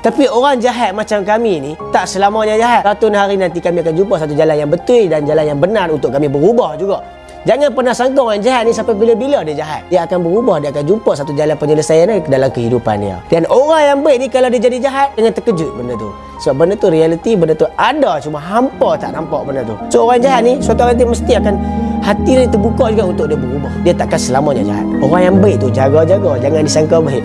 Tapi orang jahat macam kami ni Tak selamanya jahat. Satu hari nanti kami akan jumpa satu jalan yang betul Dan jalan yang benar untuk kami berubah juga. Jangan pernah sangka orang jahat ni sampai bila-bila dia jahat. Dia akan berubah, dia akan jumpa satu jalan penyelesaian dalam kehidupan dia. Dan orang yang baik ni kalau dia jadi jahat Jangan terkejut benda tu. Sebab benda tu realiti, benda tu ada Cuma hampa tak nampak benda tu. So orang jahat ni suatu hari nanti mesti akan Hati dia terbuka juga untuk dia berubah. Dia takkan selamanya jahat. Orang yang baik tu jaga-jaga. Jangan disangka baik.